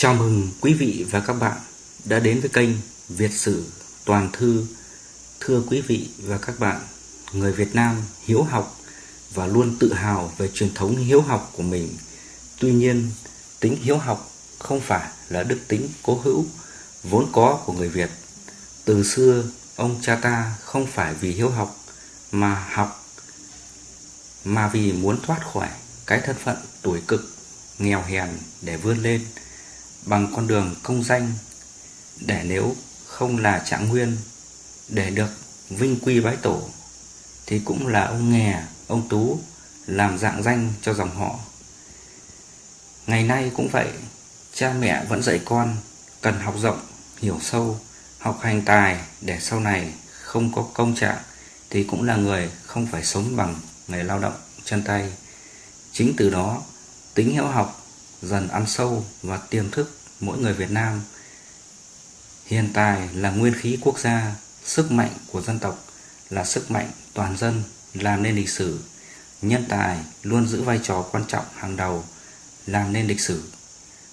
Chào mừng quý vị và các bạn đã đến với kênh Việt Sử Toàn Thư. Thưa quý vị và các bạn, người Việt Nam hiếu học và luôn tự hào về truyền thống hiếu học của mình. Tuy nhiên, tính hiếu học không phải là đức tính cố hữu vốn có của người Việt. Từ xưa, ông cha ta không phải vì hiếu học mà học mà vì muốn thoát khỏi cái thân phận tuổi cực, nghèo hèn để vươn lên bằng con đường công danh để nếu không là trạng nguyên để được vinh quy bái tổ thì cũng là ông nghè, ông tú làm dạng danh cho dòng họ. Ngày nay cũng vậy, cha mẹ vẫn dạy con cần học rộng, hiểu sâu, học hành tài để sau này không có công trạng thì cũng là người không phải sống bằng nghề lao động chân tay. Chính từ đó, tính hiểu học dần ăn sâu và tiềm thức mỗi người Việt Nam. Hiện tài là nguyên khí quốc gia, sức mạnh của dân tộc là sức mạnh toàn dân làm nên lịch sử. Nhân tài luôn giữ vai trò quan trọng hàng đầu làm nên lịch sử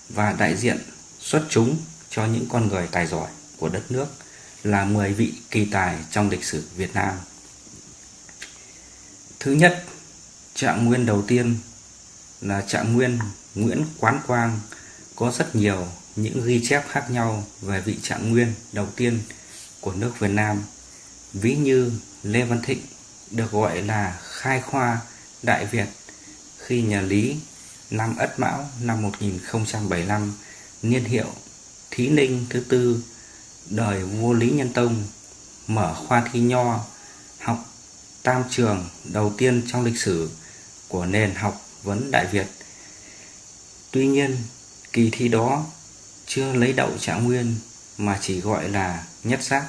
và đại diện xuất chúng cho những con người tài giỏi của đất nước là 10 vị kỳ tài trong lịch sử Việt Nam. Thứ nhất, trạng nguyên đầu tiên là trạng nguyên Nguyễn Quán Quang có rất nhiều những ghi chép khác nhau về vị trạng nguyên đầu tiên của nước Việt Nam. Ví như Lê Văn Thịnh được gọi là khai khoa Đại Việt khi nhà Lý năm Ất Mão năm 1075 niên hiệu Thí Ninh thứ tư, đời vua Lý Nhân Tông, mở khoa thi nho, học tam trường đầu tiên trong lịch sử của nền học vấn Đại Việt. Tuy nhiên, kỳ thi đó chưa lấy đậu trạng nguyên mà chỉ gọi là nhất giác.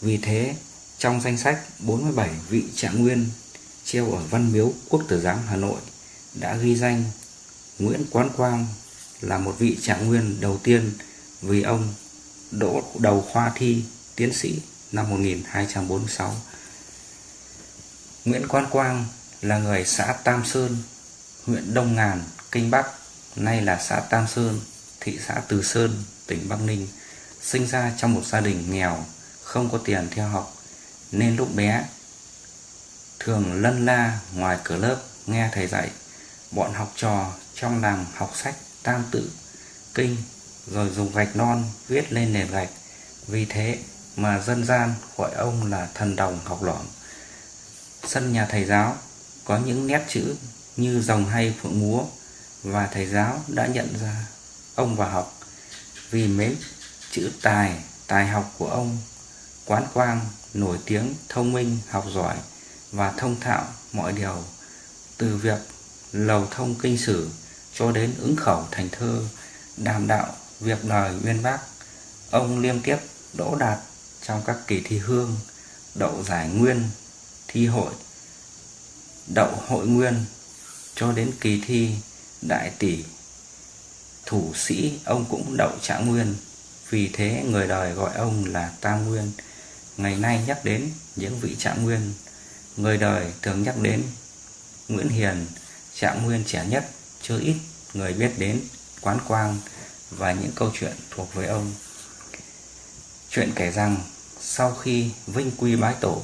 Vì thế, trong danh sách 47 vị trạng nguyên treo ở Văn Miếu Quốc Tử Giám Hà Nội đã ghi danh Nguyễn Quán Quang là một vị trạng nguyên đầu tiên vì ông đỗ đầu khoa thi tiến sĩ năm 1246. Nguyễn Quán Quang là người xã Tam Sơn, huyện Đông Ngàn, Kinh Bắc, nay là xã Tam Sơn, thị xã Từ Sơn, tỉnh Bắc Ninh, sinh ra trong một gia đình nghèo, không có tiền theo học, nên lúc bé thường lân la ngoài cửa lớp nghe thầy dạy. Bọn học trò trong làng học sách tam tự, kinh, rồi dùng gạch non viết lên nền gạch. Vì thế mà dân gian gọi ông là thần đồng học lỏm. Sân nhà thầy giáo có những nét chữ như dòng hay phượng múa và thầy giáo đã nhận ra ông vào học vì mấy chữ tài, tài học của ông. Quán Quang nổi tiếng thông minh, học giỏi và thông thạo mọi điều, từ việc lầu thông kinh sử cho đến ứng khẩu thành thơ, đàm đạo, việc đời uyên bác. Ông liên tiếp đỗ đạt trong các kỳ thi hương, đậu giải nguyên, thi hội, đậu hội nguyên cho đến kỳ thi đại tỷ thủ sĩ, ông cũng đậu trạng nguyên. Vì thế người đời gọi ông là tam nguyên. Ngày nay nhắc đến những vị trạng nguyên. Người đời thường nhắc đến nguyễn hiền trạng nguyên trẻ nhất, chưa ít người biết đến quán quang và những câu chuyện thuộc về ông. Chuyện kể rằng, sau khi vinh quy bái tổ,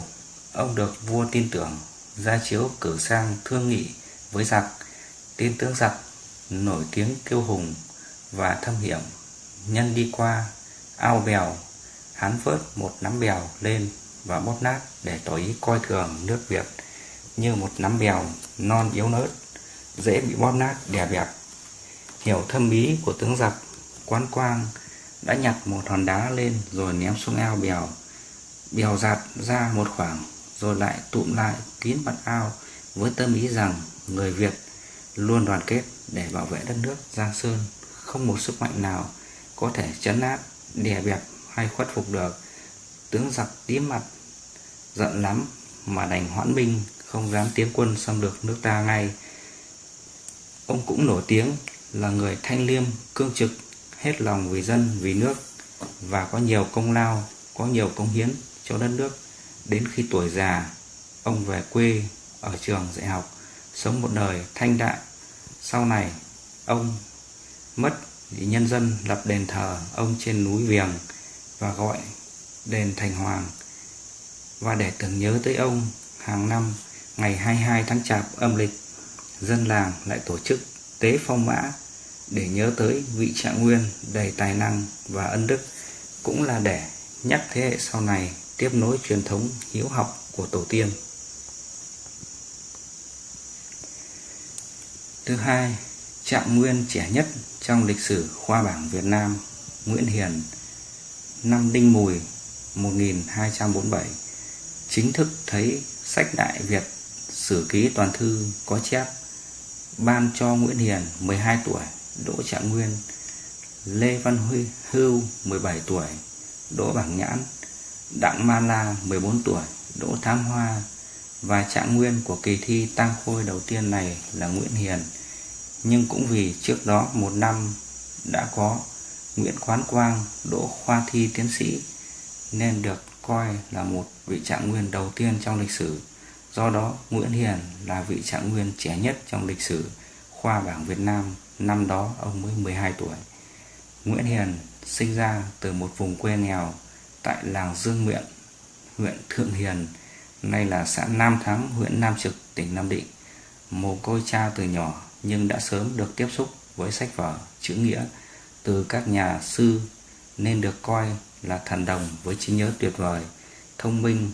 ông được vua tin tưởng, ra chiếu cử sang thương nghị với giặc tin tướng giặc nổi tiếng kiêu hùng và thâm hiểm. Nhân đi qua, ao bèo, hắn vớt một nắm bèo lên và bóp nát để tỏ ý coi thường nước Việt như một nắm bèo non yếu nớt, dễ bị bóp nát, đè bẹp. Hiểu thâm ý của tướng giặc, quán quang đã nhặt một hòn đá lên rồi ném xuống ao bèo. Bèo giạt ra một khoảng rồi lại tụm lại kín mặt ao với tâm ý rằng người Việt luôn đoàn kết để bảo vệ đất nước Giang Sơn không một sức mạnh nào có thể chấn áp, đè bẹp hay khuất phục được. Tướng giặc tím mặt, giận lắm mà đành hoãn binh, không dám tiến quân xâm lược nước ta ngay. Ông cũng nổi tiếng là người thanh liêm, cương trực, hết lòng vì dân, vì nước và có nhiều công lao, có nhiều công hiến cho đất nước. Đến khi tuổi già, ông về quê ở trường dạy học, sống một đời thanh đạm. Sau này, ông mất thì nhân dân lập đền thờ ông trên núi Viềng và gọi đền Thành Hoàng. Và để tưởng nhớ tới ông, hàng năm ngày 22 tháng Chạp âm lịch, dân làng lại tổ chức tế phong mã để nhớ tới vị trạng nguyên đầy tài năng và ân đức, cũng là để nhắc thế hệ sau này tiếp nối truyền thống hiếu học của tổ tiên. Thứ hai, trạng nguyên trẻ nhất trong lịch sử khoa bảng Việt Nam, Nguyễn Hiền, năm Đinh Mùi 1247, chính thức thấy sách Đại Việt Sử ký toàn thư có chép ban cho Nguyễn Hiền 12 tuổi, Đỗ Trạng Nguyên, Lê Văn Huy Hưu 17 tuổi, Đỗ Bảng Nhãn, Đặng Ma La 14 tuổi, Đỗ Thám Hoa và trạng nguyên của kỳ thi tăng khôi đầu tiên này là Nguyễn Hiền. Nhưng cũng vì trước đó một năm đã có Nguyễn Quán Quang đỗ khoa thi tiến sĩ nên được coi là một vị trạng nguyên đầu tiên trong lịch sử. Do đó, Nguyễn Hiền là vị trạng nguyên trẻ nhất trong lịch sử khoa bảng Việt Nam, năm đó ông mới 12 tuổi. Nguyễn Hiền sinh ra từ một vùng quê nghèo tại làng Dương Miện, huyện Thượng Hiền, nay là xã Nam Thắng, huyện Nam Trực, tỉnh Nam Định. Mồ côi cha từ nhỏ nhưng đã sớm được tiếp xúc với sách vở, chữ nghĩa từ các nhà sư nên được coi là thần đồng với trí nhớ tuyệt vời, thông minh,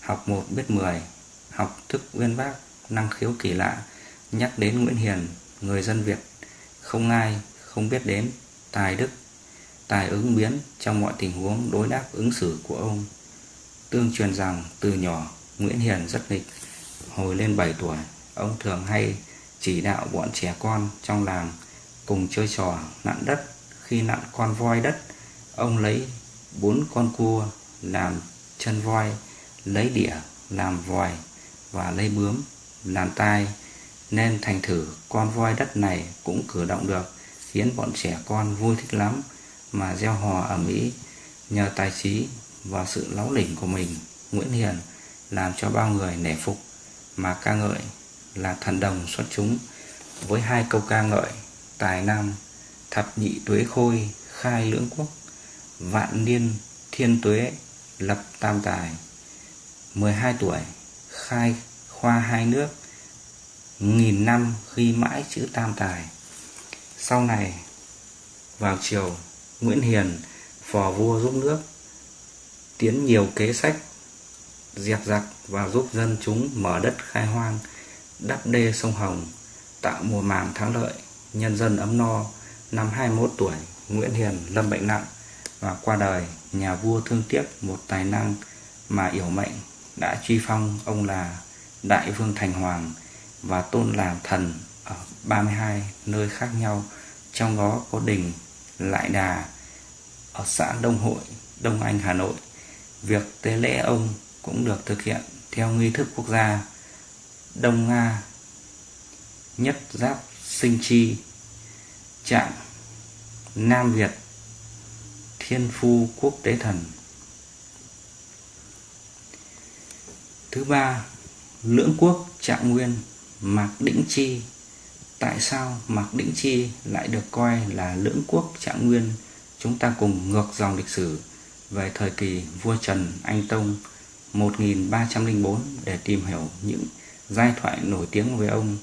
học một biết mười, học thức uyên bác, năng khiếu kỳ lạ. Nhắc đến Nguyễn Hiền, người dân Việt không ai không biết đến tài đức, tài ứng biến trong mọi tình huống đối đáp ứng xử của ông. Tương truyền rằng từ nhỏ Nguyễn Hiền rất nghịch. Hồi lên 7 tuổi, ông thường hay chỉ đạo bọn trẻ con trong làng cùng chơi trò nặn đất. Khi nặn con voi đất, ông lấy bốn con cua làm chân voi, lấy đĩa làm vòi và lấy bướm làm tai nên thành thử con voi đất này cũng cử động được khiến bọn trẻ con vui thích lắm mà gieo hò ở Mỹ nhờ tài trí và sự láo lỉnh của mình, Nguyễn Hiền, làm cho bao người nể phục. Mà ca ngợi là thần đồng xuất chúng, với hai câu ca ngợi, tài nam, thập nhị tuế khôi, khai lưỡng quốc, vạn niên thiên tuế, lập tam tài. 12 tuổi, khai khoa hai nước, nghìn năm ghi mãi chữ tam tài. Sau này, vào chiều Nguyễn Hiền, phò vua giúp nước tiến nhiều kế sách diệt giặc và giúp dân chúng mở đất khai hoang đắp đê sông Hồng tạo mùa màng thắng lợi nhân dân ấm no năm 21 tuổi Nguyễn Hiền lâm bệnh nặng và qua đời nhà vua thương tiếc một tài năng mà yểu mệnh đã truy phong ông là Đại Vương Thành Hoàng và tôn làm thần ở 32 nơi khác nhau trong đó có đình Lại Đà ở xã Đông Hội, Đông Anh, Hà Nội. Việc tế lễ ông cũng được thực hiện theo nghi thức quốc gia Đông Nga Nhất Giáp Sinh Chi Trạng Nam Việt Thiên Phu Quốc Tế Thần. Thứ ba, Lưỡng Quốc Trạng Nguyên Mạc Đĩnh Chi. Tại sao Mạc Đĩnh Chi lại được coi là lưỡng quốc trạng nguyên? Chúng ta cùng ngược dòng lịch sử về thời kỳ vua Trần Anh Tông 1304 để tìm hiểu những giai thoại nổi tiếng về ông.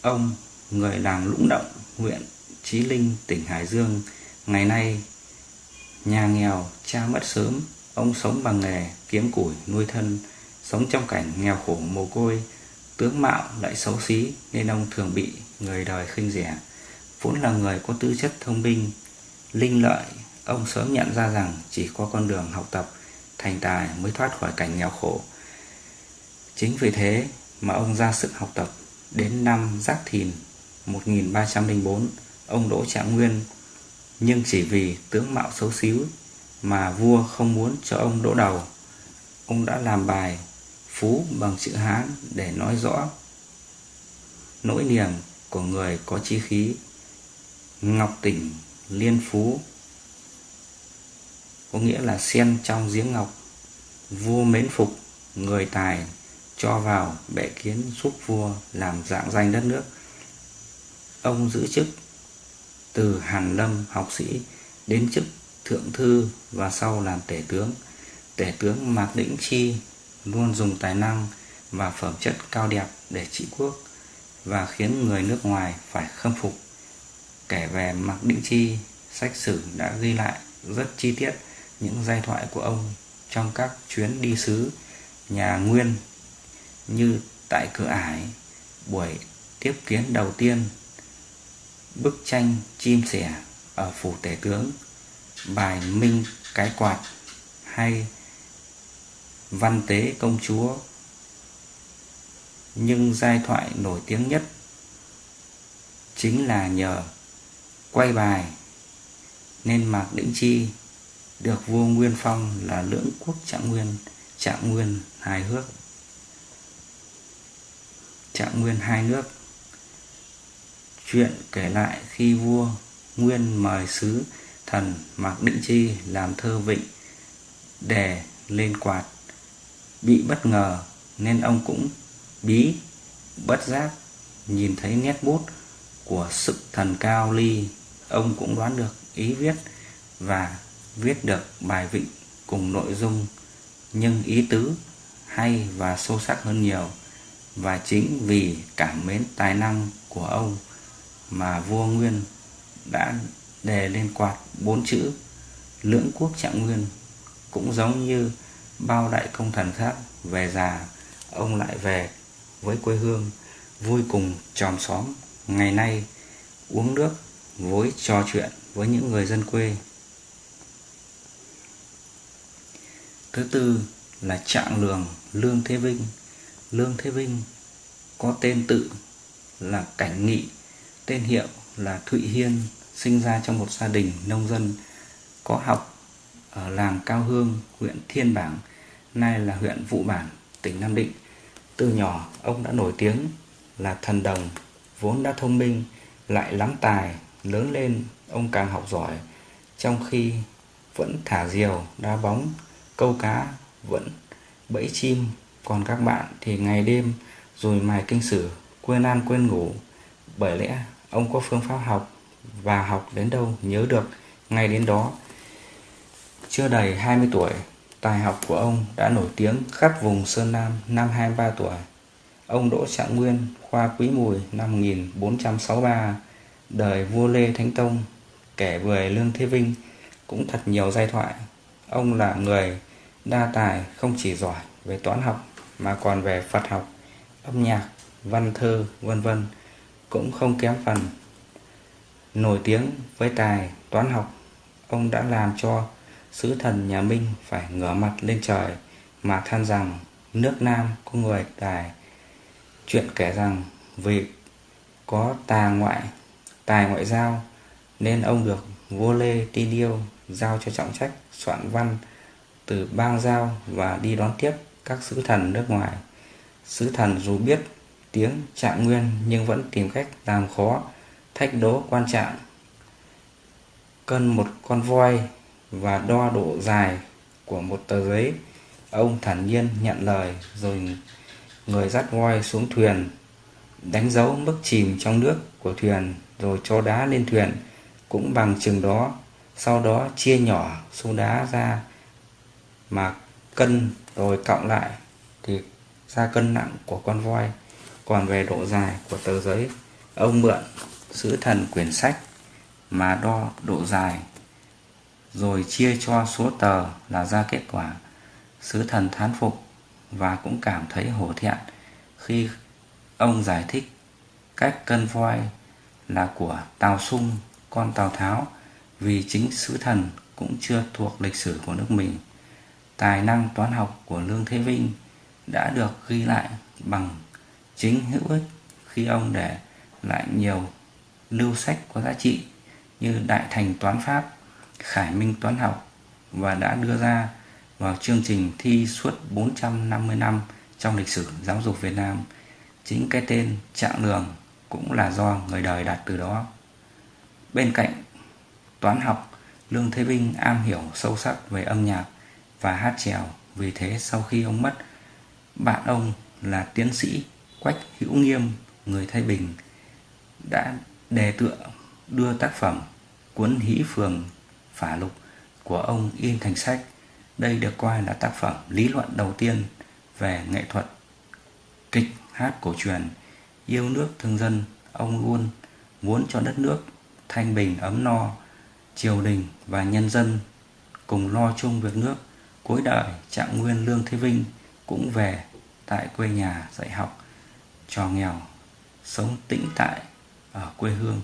Ông, người làng Lũng Động, huyện Chí Linh, tỉnh Hải Dương, ngày nay nhà nghèo, cha mất sớm, ông sống bằng nghề kiếm củi nuôi thân, sống trong cảnh nghèo khổ mồ côi, tướng mạo lại xấu xí nên ông thường bị người đời khinh rẻ. Vốn là người có tư chất thông minh, linh lợi, ông sớm nhận ra rằng chỉ có con đường học tập thành tài mới thoát khỏi cảnh nghèo khổ. Chính vì thế mà ông ra sức học tập đến năm Giáp Thìn 1304, ông Đỗ Trạng Nguyên, nhưng chỉ vì tướng mạo xấu xíu mà vua không muốn cho ông đỗ đầu. Ông đã làm bài phú bằng chữ Hán để nói rõ nỗi niềm của người có chi khí. Ngọc tỉnh liên phú có nghĩa là sen trong giếng ngọc. Vua mến phục người tài cho vào bệ kiến giúp vua làm dạng danh đất nước. Ông giữ chức từ Hàn Lâm học sĩ đến chức thượng thư và sau làm tể tướng. Tể tướng Mạc Đĩnh Chi luôn dùng tài năng và phẩm chất cao đẹp để trị quốc và khiến người nước ngoài phải khâm phục. Kể về Mạc Đĩnh Chi, sách sử đã ghi lại rất chi tiết những giai thoại của ông trong các chuyến đi sứ nhà Nguyên như tại cửa ải, buổi tiếp kiến đầu tiên, bức tranh chim sẻ ở phủ tể tướng, bài minh cái quạt hay văn tế công chúa. Nhưng giai thoại nổi tiếng nhất chính là nhờ quay bài nên Mạc Đĩnh Chi được vua Nguyên Phong là lưỡng quốc trạng nguyên, trạng nguyên hài hước. Trạng nguyên hai nước. Chuyện kể lại khi vua Nguyên mời sứ thần Mạc Định Chi làm thơ vịnh để lên quạt. Bị bất ngờ nên ông cũng bí bất giác nhìn thấy nét bút của sự thần cao ly. Ông cũng đoán được ý viết và viết được bài vịnh cùng nội dung nhưng ý tứ hay và sâu sắc hơn nhiều và chính vì cảm mến tài năng của ông mà vua Nguyên đã đề lên quạt bốn chữ lưỡng quốc trạng nguyên cũng giống như bao đại công thần khác về già, ông lại về với quê hương, vui cùng chòm xóm, ngày nay uống nước, vối trò chuyện với những người dân quê. Thứ tư là trạng lường lương thế vinh lương thế vinh có tên tự là cảnh nghị tên hiệu là thụy hiên sinh ra trong một gia đình nông dân có học ở làng Cao Hương, huyện Thiên Bảng, nay là huyện Vụ Bản, tỉnh Nam Định. Từ nhỏ, ông đã nổi tiếng là thần đồng, vốn đã thông minh, lại lắm tài, lớn lên ông càng học giỏi, trong khi vẫn thả diều, đá bóng, câu cá, vẫn bẫy chim, còn các bạn thì ngày đêm rồi mài kinh sử, quên ăn quên ngủ. Bởi lẽ ông có phương pháp học và học đến đâu nhớ được ngay đến đó. Chưa đầy 20 tuổi, tài học của ông đã nổi tiếng khắp vùng Sơn Nam năm 23 tuổi. Ông Đỗ Trạng Nguyên, khoa Quý Mùi năm 1463, đời vua Lê Thánh Tông, kể về Lương Thế Vinh cũng thật nhiều giai thoại. Ông là người đa tài không chỉ giỏi về toán học mà còn về Phật học, âm nhạc, văn thơ, vân vân cũng không kém phần. Nổi tiếng với tài toán học, ông đã làm cho sứ thần nhà Minh phải ngửa mặt lên trời mà than rằng nước Nam có người tài. Chuyện kể rằng vì có tà ngoại, tài ngoại giao nên ông được vua Lê Ti Điêu giao cho trọng trách soạn văn từ bang giao và đi đón tiếp các sứ thần nước ngoài. Sứ thần dù biết tiếng trạng nguyên nhưng vẫn tìm cách làm khó, thách đố quan trạng cân một con voi và đo độ dài của một tờ giấy, ông thản nhiên nhận lời rồi người dắt voi xuống thuyền, đánh dấu mức chìm trong nước của thuyền rồi cho đá lên thuyền, cũng bằng chừng đó, sau đó chia nhỏ số đá ra mà cân rồi cộng lại thì ra cân nặng của con voi còn về độ dài của tờ giấy ông mượn sứ thần quyển sách mà đo độ dài rồi chia cho số tờ là ra kết quả sứ thần thán phục và cũng cảm thấy hổ thẹn khi ông giải thích cách cân voi là của Tào Sung, con Tào Tháo vì chính sứ thần cũng chưa thuộc lịch sử của nước mình. Tài năng toán học của Lương Thế Vinh đã được ghi lại bằng chính hữu ích khi ông để lại nhiều lưu sách có giá trị như Đại Thành Toán Pháp, Khải Minh Toán Học và đã đưa ra vào chương trình thi suốt 450 năm trong lịch sử giáo dục Việt Nam. Chính cái tên Trạng đường cũng là do người đời đặt từ đó. Bên cạnh toán học, Lương Thế Vinh am hiểu sâu sắc về âm nhạc và hát trèo. Vì thế sau khi ông mất, bạn ông là tiến sĩ Quách Hữu Nghiêm, người Thái Bình, đã đề tựa đưa tác phẩm Cuốn Hỷ Phường Phả Lục của ông in thành sách. Đây được coi là tác phẩm lý luận đầu tiên về nghệ thuật kịch hát cổ truyền. Yêu nước thương dân, ông luôn muốn cho đất nước thanh bình ấm no, triều đình và nhân dân cùng lo chung việc nước. Cuối đời, Trạng Nguyên Lương Thế Vinh cũng về tại quê nhà dạy học trò nghèo, sống tĩnh tại ở quê hương.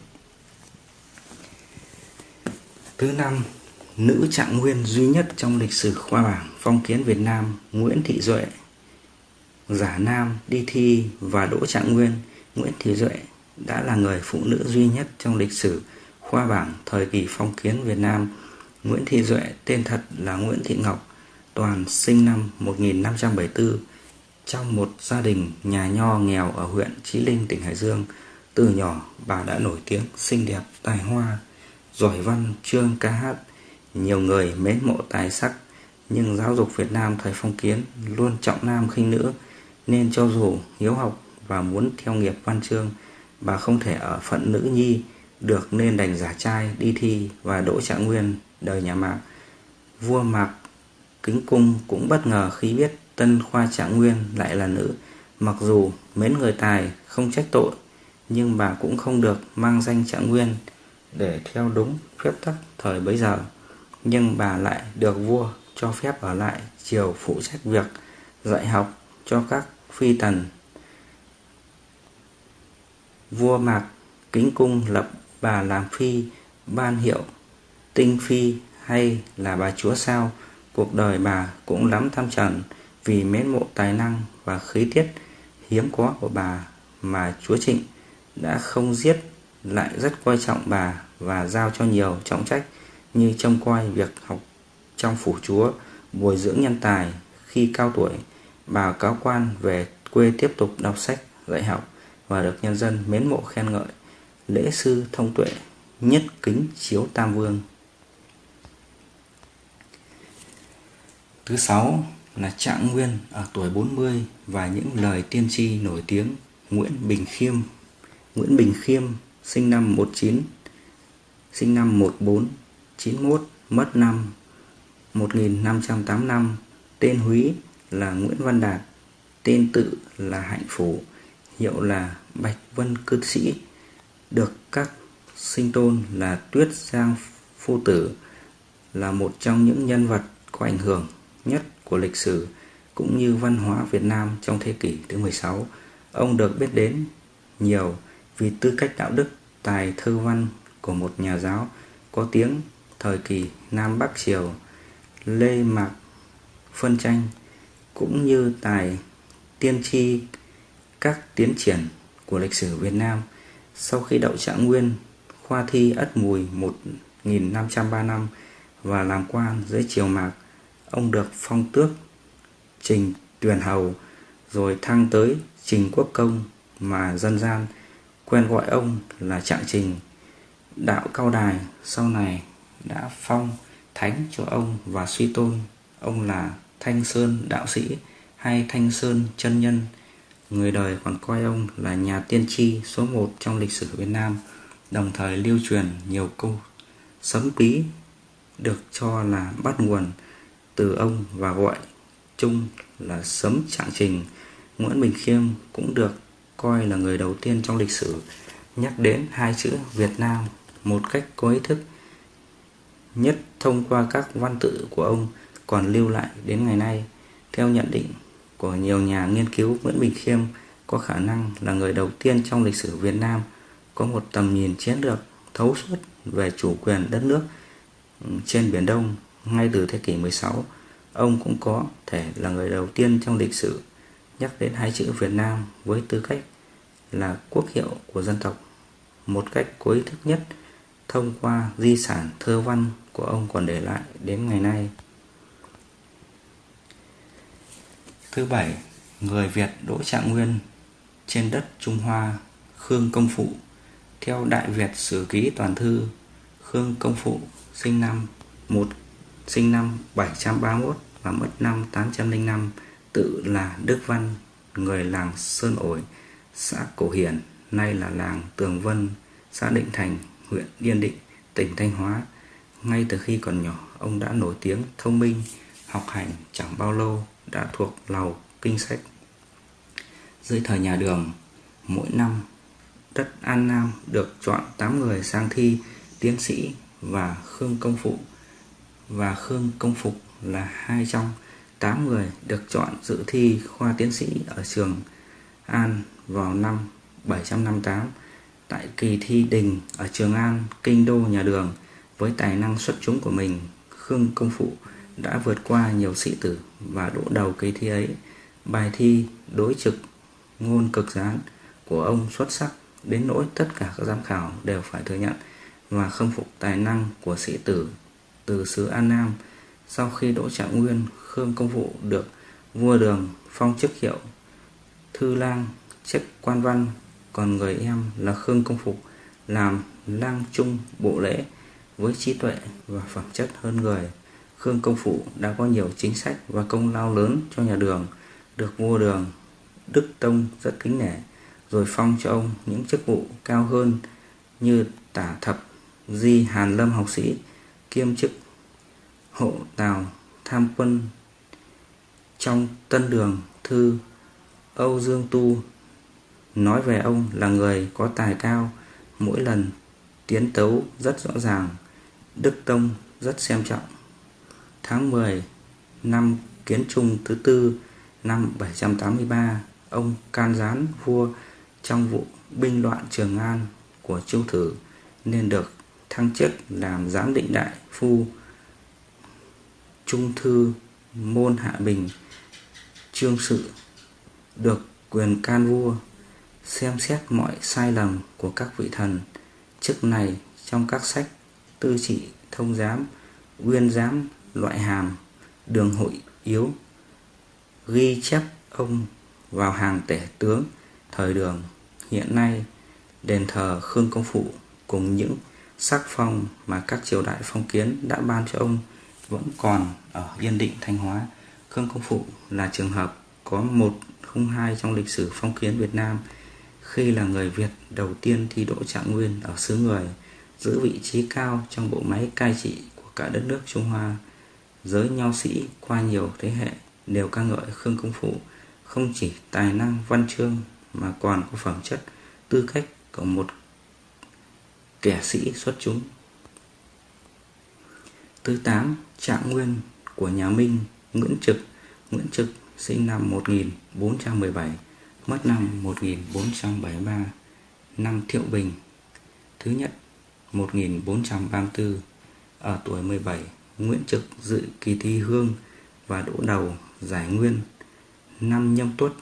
Thứ năm, nữ trạng nguyên duy nhất trong lịch sử khoa bảng phong kiến Việt Nam Nguyễn Thị Duệ Giả Nam đi thi và Đỗ Trạng Nguyên Nguyễn Thị Duệ đã là người phụ nữ duy nhất trong lịch sử khoa bảng thời kỳ phong kiến Việt Nam Nguyễn Thị Duệ tên thật là Nguyễn Thị Ngọc Toàn sinh năm 1574 trong một gia đình nhà nho nghèo ở huyện Chí Linh, tỉnh Hải Dương. Từ nhỏ bà đã nổi tiếng xinh đẹp, tài hoa, giỏi văn, chương ca hát. Nhiều người mến mộ tài sắc, nhưng giáo dục Việt Nam thời phong kiến luôn trọng nam khinh nữ, nên cho dù hiếu học và muốn theo nghiệp văn chương, bà không thể ở phận nữ nhi được nên đành giả trai đi thi và đỗ trạng nguyên đời nhà Mạc. Vua Mạc Kính Cung cũng bất ngờ khi biết Tân Khoa Trạng Nguyên lại là nữ. Mặc dù mến người tài không trách tội, nhưng bà cũng không được mang danh Trạng Nguyên để theo đúng phép tắc thời bấy giờ. Nhưng bà lại được vua cho phép ở lại triều phụ trách việc dạy học cho các phi tần. Vua Mạc Kính Cung lập bà làm phi, ban hiệu tinh phi hay là bà chúa sao, cuộc đời bà cũng lắm tham trần vì mến mộ tài năng và khí tiết hiếm có của bà mà chúa Trịnh đã không giết lại rất coi trọng bà và giao cho nhiều trọng trách như trông coi việc học trong phủ chúa, bồi dưỡng nhân tài khi cao tuổi, bà cáo quan về quê tiếp tục đọc sách, dạy học và được nhân dân mến mộ khen ngợi. Lễ sư thông tuệ, nhất kính chiếu tam vương. Thứ sáu là Trạng Nguyên ở tuổi 40 và những lời tiên tri nổi tiếng Nguyễn Bình Khiêm. Nguyễn Bình Khiêm sinh năm 19 sinh năm 1491 mất năm 1585 tên húy là Nguyễn Văn Đạt, tên tự là Hạnh Phủ hiệu là Bạch Vân Cư Sĩ, được các sinh tôn là Tuyết Giang Phu Tử là một trong những nhân vật có ảnh hưởng nhất của lịch sử cũng như văn hóa Việt Nam trong thế kỷ thứ 16. Ông được biết đến nhiều vì tư cách đạo đức, tài thơ văn của một nhà giáo có tiếng thời kỳ Nam Bắc Triều Lê Mạc phân tranh cũng như tài tiên tri các tiến triển của lịch sử Việt Nam sau khi đậu trạng nguyên khoa thi ất mùi 1503 năm và làm quan dưới triều Mạc ông được phong tước trình tuyển hầu, rồi thăng tới trình quốc công mà dân gian quen gọi ông là trạng trình. Đạo cao đài sau này đã phong thánh cho ông và suy tôn. Ông là thanh sơn đạo sĩ hay thanh sơn chân nhân. Người đời còn coi ông là nhà tiên tri số một trong lịch sử Việt Nam, đồng thời lưu truyền nhiều câu sấm bí được cho là bắt nguồn từ ông và gọi chung là sấm trạng trình Nguyễn Bình Khiêm cũng được coi là người đầu tiên trong lịch sử nhắc đến hai chữ Việt Nam một cách có ý thức nhất thông qua các văn tự của ông còn lưu lại đến ngày nay. Theo nhận định của nhiều nhà nghiên cứu, Nguyễn Bình Khiêm có khả năng là người đầu tiên trong lịch sử Việt Nam có một tầm nhìn chiến lược thấu suốt về chủ quyền đất nước ừ, trên Biển Đông ngay từ thế kỷ 16. Ông cũng có thể là người đầu tiên trong lịch sử nhắc đến hai chữ Việt Nam với tư cách là quốc hiệu của dân tộc một cách có ý thức nhất thông qua di sản thơ văn của ông còn để lại đến ngày nay. Thứ bảy, người Việt Đỗ Trạng Nguyên trên đất Trung Hoa, Khương Công Phụ. Theo Đại Việt Sử Ký Toàn Thư, Khương Công Phụ sinh năm 1 sinh năm 731 và mất năm 805, tự là Đức Văn, người làng Sơn Ổi, xã Cổ Hiển, nay là làng Tường Vân, xã Định Thành, huyện Yên Định, tỉnh Thanh Hóa. Ngay từ khi còn nhỏ, ông đã nổi tiếng thông minh, học hành chẳng bao lâu đã thuộc lầu kinh sách. Dưới thời nhà Đường, mỗi năm đất An Nam được chọn 8 người sang thi tiến sĩ và Khương Công Phụ và Khương Công Phục là hai trong 8 người được chọn dự thi khoa tiến sĩ ở trường An vào năm 758 tại kỳ thi đình ở Trường An, kinh đô nhà Đường với tài năng xuất chúng của mình, Khương Công Phụ đã vượt qua nhiều sĩ tử và đỗ đầu kỳ thi ấy. Bài thi đối trực ngôn cực gián của ông xuất sắc đến nỗi tất cả các giám khảo đều phải thừa nhận và khâm phục tài năng của sĩ tử từ xứ An Nam. Sau khi đỗ trạng nguyên, Khương Công vụ được vua đường phong chức hiệu thư lang chức quan văn còn người em là Khương Công Phục làm lang trung bộ lễ với trí tuệ và phẩm chất hơn người. Khương Công Phụ đã có nhiều chính sách và công lao lớn cho nhà đường, được vua đường Đức Tông rất kính nể, rồi phong cho ông những chức vụ cao hơn như tả thập di Hàn Lâm học sĩ, kiêm chức hộ tào tham quân trong tân đường thư Âu Dương Tu nói về ông là người có tài cao, mỗi lần tiến tấu rất rõ ràng, Đức Tông rất xem trọng. Tháng 10 năm Kiến Trung thứ tư năm 783, ông can gián vua trong vụ binh loạn Trường An của Chu Thử nên được thăng chức làm giám định đại phu trung thư môn hạ bình, trương sự, được quyền can vua, xem xét mọi sai lầm của các vị thần. Chức này trong các sách tư trị thông giám nguyên giám, loại hàm, đường hội yếu, ghi chép ông vào hàng tể tướng thời đường. Hiện nay, đền thờ khương công phụ cùng những sắc phong mà các triều đại phong kiến đã ban cho ông vẫn còn ở Yên Định, Thanh Hóa. Khương Công Phụ là trường hợp có một không hai trong lịch sử phong kiến Việt Nam khi là người Việt đầu tiên thi đỗ trạng nguyên ở xứ người, giữ vị trí cao trong bộ máy cai trị của cả đất nước Trung Hoa. Giới nho sĩ qua nhiều thế hệ đều ca ngợi Khương Công Phụ không chỉ tài năng văn chương mà còn có phẩm chất tư cách của một kẻ sĩ xuất chúng. Thứ 8. Trạng nguyên của nhà Minh, Nguyễn Trực Nguyễn Trực sinh năm 1417 mất năm 1473 năm Thiệu Bình Thứ nhất 1434 Ở tuổi 17 Nguyễn Trực dự kỳ thi hương và đỗ đầu giải nguyên năm nhâm tuất,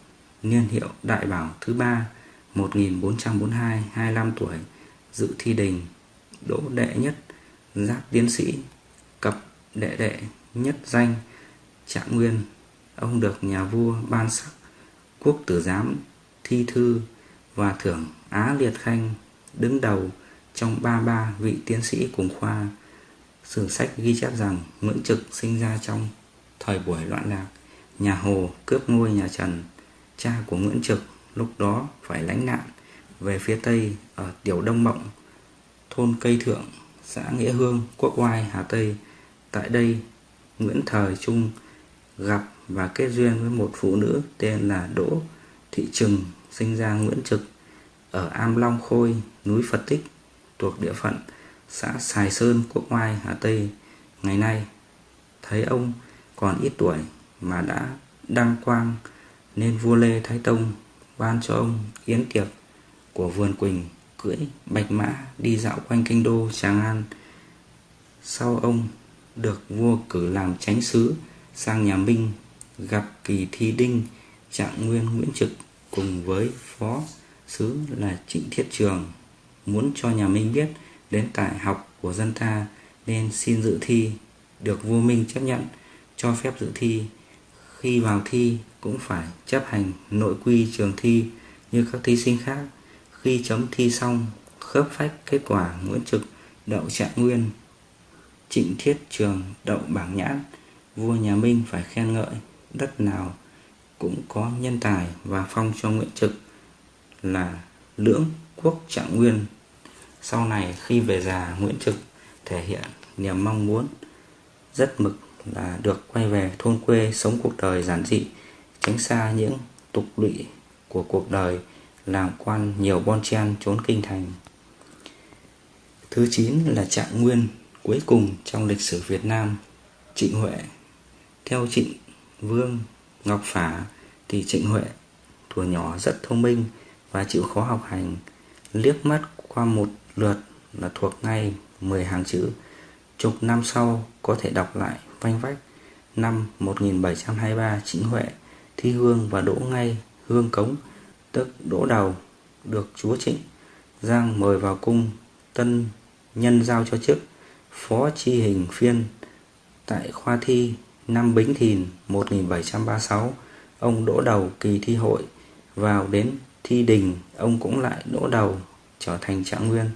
niên hiệu đại bảo thứ ba 1442 25 tuổi dự thi đình đỗ đệ nhất giáp tiến sĩ cập đệ đệ nhất danh trạng nguyên ông được nhà vua ban sắc quốc tử giám thi thư và thưởng Á Liệt Khanh đứng đầu trong ba ba vị tiến sĩ cùng khoa. Sử sách ghi chép rằng Nguyễn Trực sinh ra trong thời buổi loạn lạc, nhà Hồ cướp ngôi nhà Trần. Cha của Nguyễn Trực lúc đó phải lánh nạn về phía Tây ở Tiểu Đông Mộng, thôn Cây Thượng, xã Nghĩa Hương, Quốc Oai, Hà Tây. Tại đây, Nguyễn Thời Trung gặp và kết duyên với một phụ nữ tên là Đỗ Thị Trừng sinh ra Nguyễn Trực ở Am Long Khôi, núi Phật Tích thuộc địa phận xã Sài Sơn, Quốc Oai, Hà Tây. Ngày nay, thấy ông còn ít tuổi mà đã đăng quang nên vua Lê Thái Tông ban cho ông yến tiệc của vườn Quỳnh cưỡi bạch mã đi dạo quanh kinh đô Tràng An. Sau ông được vua cử làm chánh sứ, sang nhà Minh gặp kỳ thi đinh, trạng nguyên Nguyễn Trực cùng với phó sứ là Trịnh Thiết Trường. Muốn cho nhà Minh biết đến tài học của dân ta nên xin dự thi. Được vua Minh chấp nhận, cho phép dự thi. Khi vào thi cũng phải chấp hành nội quy trường thi như các thí sinh khác khi chấm thi xong, khớp phách kết quả Nguyễn Trực đậu trạng nguyên, Trịnh Thiết Trường đậu bảng nhãn, vua nhà Minh phải khen ngợi, đất nào cũng có nhân tài và phong cho Nguyễn Trực là lưỡng quốc trạng nguyên. Sau này khi về già Nguyễn Trực thể hiện niềm mong muốn, rất mực là được quay về thôn quê sống cuộc đời giản dị, tránh xa những tục lụy của cuộc đời làm quan nhiều bon chen trốn kinh thành. Thứ 9 là trạng nguyên, cuối cùng trong lịch sử Việt Nam, Trịnh Huệ. Theo Trịnh Vương Ngọc Phả thì Trịnh Huệ tuổi nhỏ rất thông minh và chịu khó học hành, liếc mắt qua một lượt là thuộc ngay 10 hàng chữ. Chục năm sau có thể đọc lại vanh vách, năm 1723 Trịnh Huệ thi hương và đỗ ngay hương cống tức đỗ đầu, được chúa Trịnh Giang mời vào cung tân nhân giao cho chức phó chi hình phiên tại khoa thi năm Bính Thìn 1736 ông đỗ đầu kỳ thi hội, vào đến thi đình, ông cũng lại đỗ đầu trở thành trạng nguyên.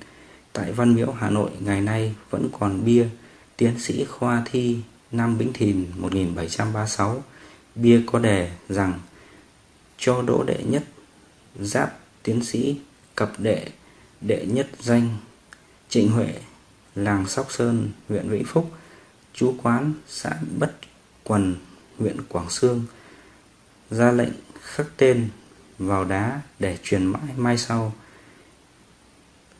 Tại Văn Miễu, Hà Nội, ngày nay vẫn còn bia tiến sĩ khoa thi năm Bính Thìn 1736 bia có đề rằng, cho đỗ đệ nhất giáp tiến sĩ cập đệ đệ nhất danh, Trịnh Huệ, làng Sóc Sơn, huyện Vĩnh Phúc, chú quán xã Bất Quần, huyện Quảng Sương, ra lệnh khắc tên vào đá để truyền mãi mai sau.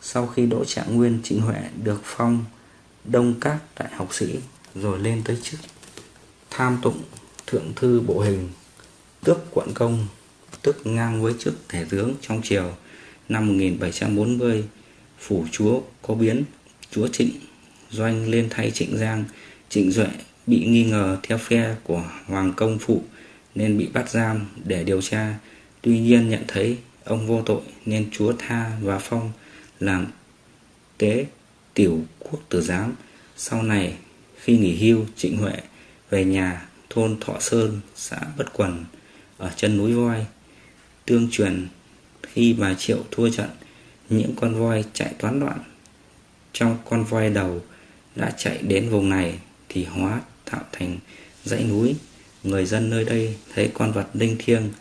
Sau khi đỗ trạng nguyên, Trịnh Huệ được phong đông các đại học sĩ rồi lên tới chức tham tụng thượng thư bộ hình, tước quận công tức ngang với chức thể tướng trong triều năm 1740 phủ chúa có biến, chúa Trịnh doanh lên thay Trịnh Giang. Trịnh Duệ bị nghi ngờ theo phe của Hoàng Công Phụ nên bị bắt giam để điều tra. Tuy nhiên nhận thấy ông vô tội nên chúa tha và phong làm tế tiểu quốc tử giám. Sau này, khi nghỉ hưu, Trịnh Huệ về nhà thôn Thọ Sơn, xã Bất Quần ở chân núi Voi tương truyền khi bà Triệu thua trận, những con voi chạy toán loạn trong con voi đầu đã chạy đến vùng này thì hóa tạo thành dãy núi. Người dân nơi đây thấy con vật linh thiêng,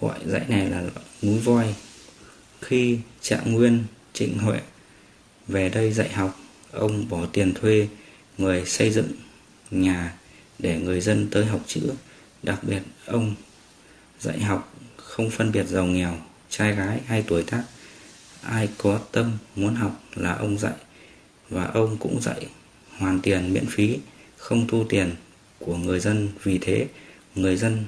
gọi dãy này là núi voi. Khi trạng nguyên, trịnh huệ về đây dạy học, ông bỏ tiền thuê người xây dựng nhà để người dân tới học chữ. Đặc biệt ông dạy học không phân biệt giàu nghèo, trai gái hay tuổi tác, ai có tâm muốn học là ông dạy, và ông cũng dạy hoàn tiền miễn phí, không thu tiền của người dân. Vì thế, người dân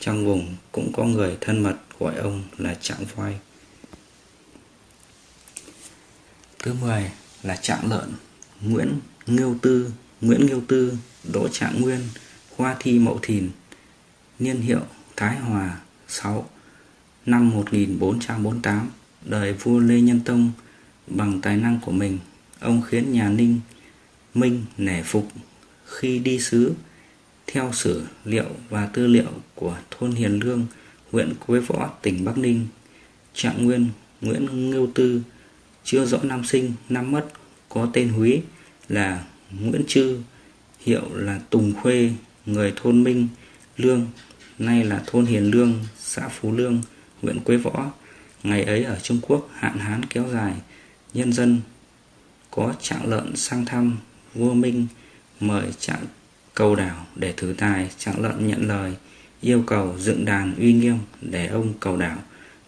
trong vùng cũng có người thân mật gọi ông là trạng voi. Thứ 10 là trạng lợn, Nguyễn Ngưu Tư, Nguyễn Ngưu Tư, Đỗ Trạng Nguyên Khoa thi Mậu Thìn, Niên hiệu Thái Hòa 6 Năm 1448 Đời vua Lê Nhân Tông Bằng tài năng của mình Ông khiến nhà Ninh Minh nể phục. Khi đi sứ Theo sử liệu và tư liệu của thôn Hiền Lương huyện Quế Võ, tỉnh Bắc Ninh Trạng Nguyên Nguyễn Ngưu Tư chưa rõ năm sinh, năm mất có tên Húy là Nguyễn Trư hiệu là Tùng Khuê người thôn Minh Lương nay là thôn Hiền Lương, xã Phú Lương, huyện Quế Võ. Ngày ấy ở Trung Quốc, hạn hán kéo dài, nhân dân có trạng lợn sang thăm, vua Minh mời trạng cầu đảo để thử tài, trạng lợn nhận lời, yêu cầu dựng đàn uy nghiêm để ông cầu đảo.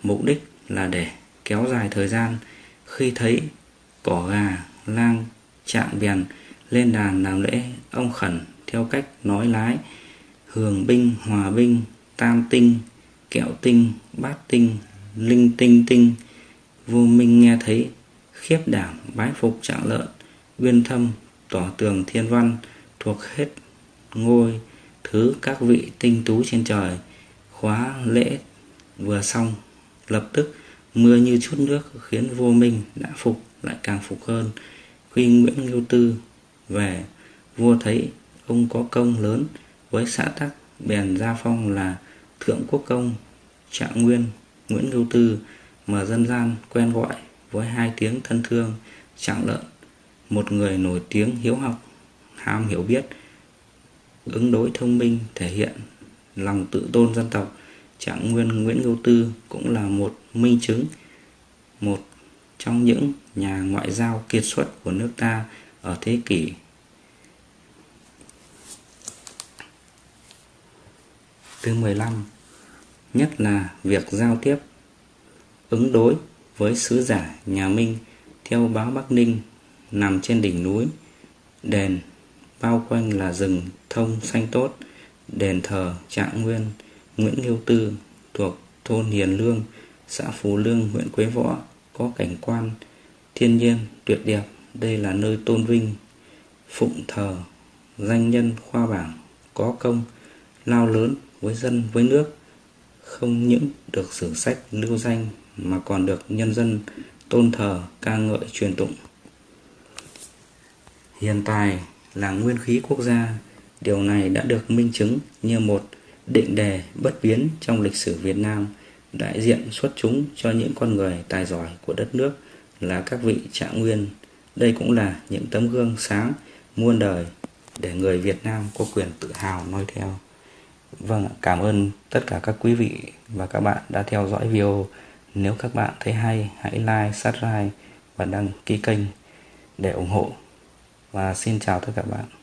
Mục đích là để kéo dài thời gian, khi thấy cỏ gà, lang trạng bèn lên đàn làm lễ, ông khẩn theo cách nói lái hường binh, hòa binh tam tinh, kẹo tinh, bát tinh, linh tinh tinh. Vua minh nghe thấy, khiếp đảm, bái phục trạng lợn, uyên thâm tỏ tường thiên văn, thuộc hết ngôi, thứ các vị tinh tú trên trời. Khóa lễ vừa xong, lập tức mưa như chút nước khiến vua minh đã phục, lại càng phục hơn. Khi nguyễn ngưu tư về, vua thấy ông có công lớn với xã tắc, bèn gia phong là thượng quốc công trạng nguyên, nguyễn ngưu tư mà dân gian quen gọi với hai tiếng thân thương trạng lợn. Một người nổi tiếng hiếu học, ham hiểu biết, ứng đối thông minh, thể hiện lòng tự tôn dân tộc. Trạng nguyên nguyễn ngưu tư cũng là một minh chứng, một trong những nhà ngoại giao kiệt xuất của nước ta ở thế kỷ thứ 15 nhất là việc giao tiếp, ứng đối với sứ giả nhà Minh theo báo Bắc Ninh nằm trên đỉnh núi. Đền bao quanh là rừng thông xanh tốt, đền thờ trạng nguyên, Nguyễn Nghiêu Tư thuộc thôn Hiền Lương, xã Phú Lương, huyện Quế Võ, có cảnh quan thiên nhiên tuyệt đẹp. Đây là nơi tôn vinh phụng thờ danh nhân khoa bảng có công, lao lớn với dân, với nước, không những được sử sách lưu danh mà còn được nhân dân tôn thờ, ca ngợi, truyền tụng. Hiện tại là nguyên khí quốc gia. Điều này đã được minh chứng như một định đề bất biến trong lịch sử Việt Nam, đại diện xuất chúng cho những con người tài giỏi của đất nước là các vị trạng nguyên. Đây cũng là những tấm gương sáng muôn đời để người Việt Nam có quyền tự hào noi theo. Vâng, cảm ơn tất cả các quý vị và các bạn đã theo dõi video. Nếu các bạn thấy hay, hãy like, subscribe và đăng ký kênh để ủng hộ. Và xin chào tất cả các bạn.